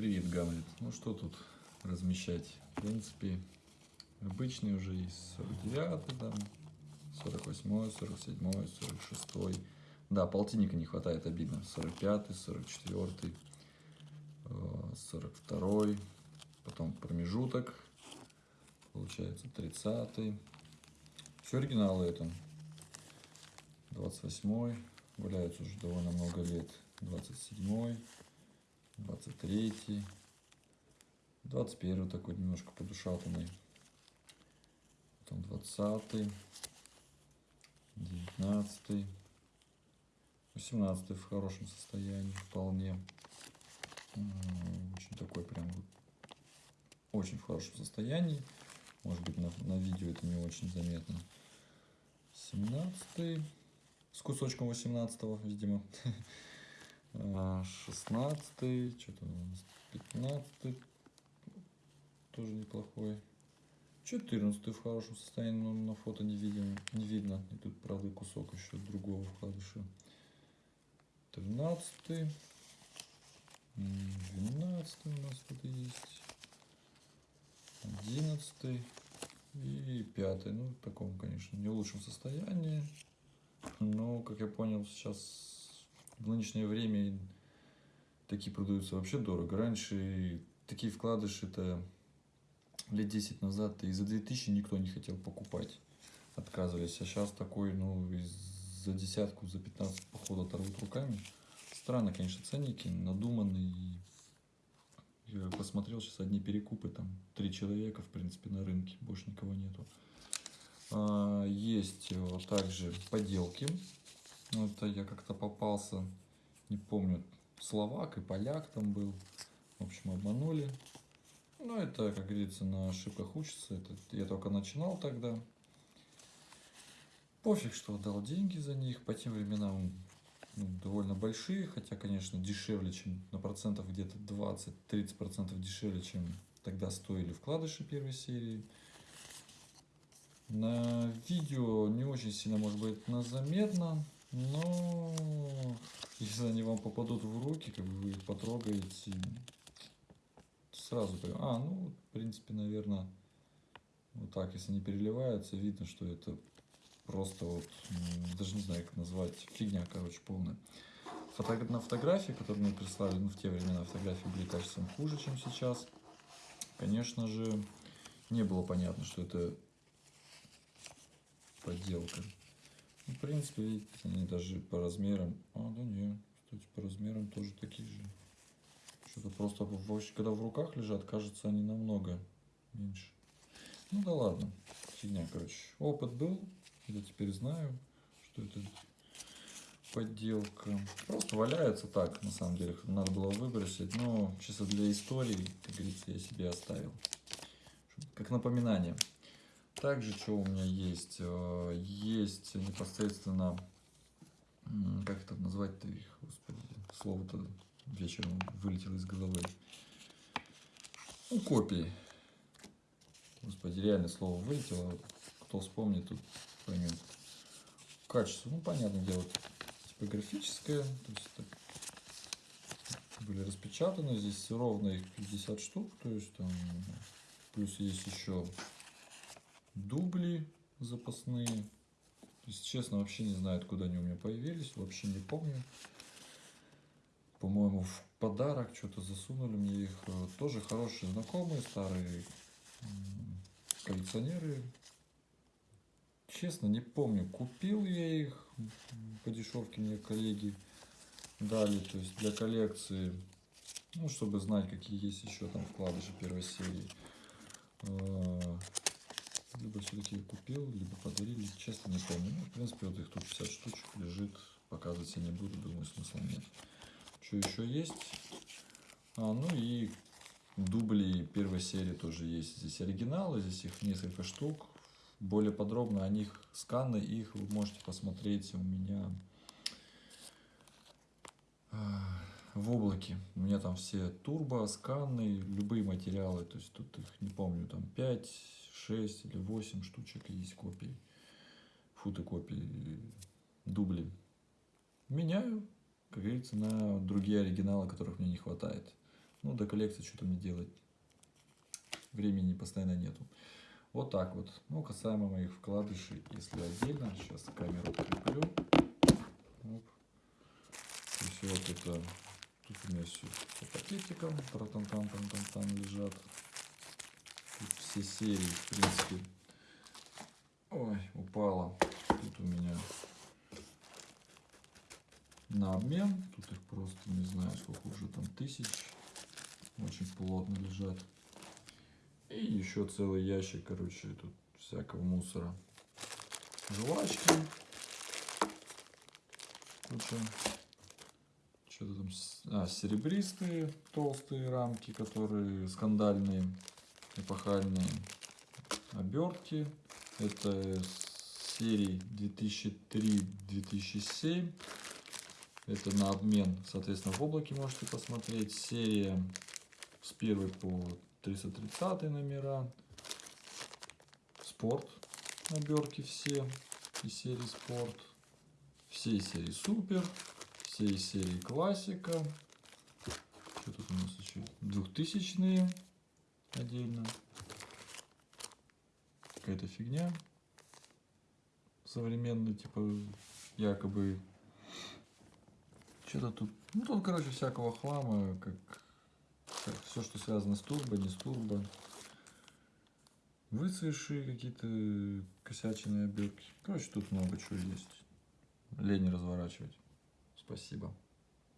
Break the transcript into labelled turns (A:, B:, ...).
A: Привет, Гамлет. Ну что тут размещать? В принципе, обычный уже есть 49 там, 48 47 46 Да, полтинника не хватает, обидно. 45 44 42 потом промежуток, получается 30 Все оригиналы это. 28 валяются уже довольно много лет. 27 23 21 такой немножко подушатанный. Потом 20 19 18 в хорошем состоянии вполне. Очень такой прям очень в хорошем состоянии. Может быть на, на видео это не очень заметно. 17 с кусочком 18 видимо. 16 что-то у нас 15 тоже неплохой. 14 в хорошем состоянии но на фото не видим не видно. И тут правда кусок еще другого вкладыша 13 12 у нас тут есть. 11 и 5 ну в таком конечно не лучшем состоянии. Но как я понял сейчас в нынешнее время такие продаются вообще дорого. Раньше такие вкладыши-то лет 10 назад и за 2000 никто не хотел покупать. Отказывались. А сейчас такой, ну, за десятку, за 15 походу оторвут руками. Странно, конечно, ценники, надуманные. Я посмотрел, сейчас одни перекупы, там, три человека, в принципе, на рынке, больше никого нету. А, есть также поделки ну, это я как-то попался, не помню, словак и поляк там был. В общем, обманули. Ну, это, как говорится, на ошибках учится. Это я только начинал тогда. Пофиг, что отдал деньги за них. По тем временам ну, довольно большие, хотя, конечно, дешевле, чем на процентов где-то 20-30 процентов дешевле, чем тогда стоили вкладыши первой серии. На видео не очень сильно, может быть, заметно, но если они вам попадут в руки, как бы вы их потрогаете, сразу А, ну, в принципе, наверное, вот так, если не переливается, видно, что это просто вот, даже не знаю, как назвать, фигня, короче, полная. Фото на фотографии, которые мне прислали, ну, в те времена фотографии были качеством хуже, чем сейчас. Конечно же, не было понятно, что это подделка. Ну, в принципе, видите, они даже по размерам... А, да не, кстати, по размерам тоже такие же. Что-то просто, когда в руках лежат, кажется, они намного меньше. Ну да ладно, фигня, короче. Опыт был, я теперь знаю, что это подделка. Просто валяется так, на самом деле, надо было выбросить. Но чисто для истории, как говорится, я себе оставил. Как напоминание. Также, что у меня есть? Э, есть непосредственно, как это назвать-то их, господи, слово-то вечером вылетело из головы. Ну, копии. Господи, реально слово вылетело. Кто вспомнит, тут поймет. Качество, ну, понятное дело, типографическое. То есть, так, были распечатаны. Здесь ровно их 50 штук. То есть, там, плюс есть еще дубли запасные. Если честно, вообще не знаю, откуда они у меня появились, вообще не помню. По-моему, в подарок что-то засунули мне их. Тоже хорошие знакомые, старые коллекционеры. Честно, не помню, купил я их по дешевке мне коллеги дали, то есть для коллекции, ну, чтобы знать, какие есть еще там вкладыши первой серии. Либо все-таки купил, либо подарили, честно не помню. Ну, в принципе, вот их тут 50 штучек лежит, показывать я не буду, думаю, смысла нет. Что еще есть? А, ну и дубли первой серии тоже есть. Здесь оригиналы, здесь их несколько штук. Более подробно о них сканы, их вы можете посмотреть у меня а, в облаке. У меня там все турбо, сканы, любые материалы. То есть тут их не помню, там 5, 6 или 8 штучек есть копий, фотокопий, дубли. Меняю, как говорится, на другие оригиналы, которых мне не хватает. Ну, до коллекции что-то мне делать. Времени постоянно нету. Вот так вот. Ну, касаемо моих вкладышей, если отдельно, сейчас камеру прикреплю. Оп. То вот это, тут у меня все по пакетикам, там там там там там лежат. Все серии, в принципе. Ой, упала. Тут у меня на обмен. Тут их просто не знаю, сколько уже там тысяч. Очень плотно лежат. И еще целый ящик, короче, тут всякого мусора. Жвачки. Куча. Что-то там... А, серебристые толстые рамки, которые скандальные, эпохальные. Обертки. Это серии 2003-2007. Это на обмен, соответственно, в облаке можете посмотреть. Серия с 1 по 330 номера. Спорт. Обертки все. Из серии спорт. Все серии супер. Все серии классика. Что тут у нас еще? Двухтысячные отдельно. Какая-то фигня. Современный, типа, якобы что-то тут, ну тут, короче, всякого хлама, как, все, что связано с турбо, не с турбо. Выцветшие какие-то косячные обертки. Короче, тут много чего есть. Лень разворачивать. Спасибо.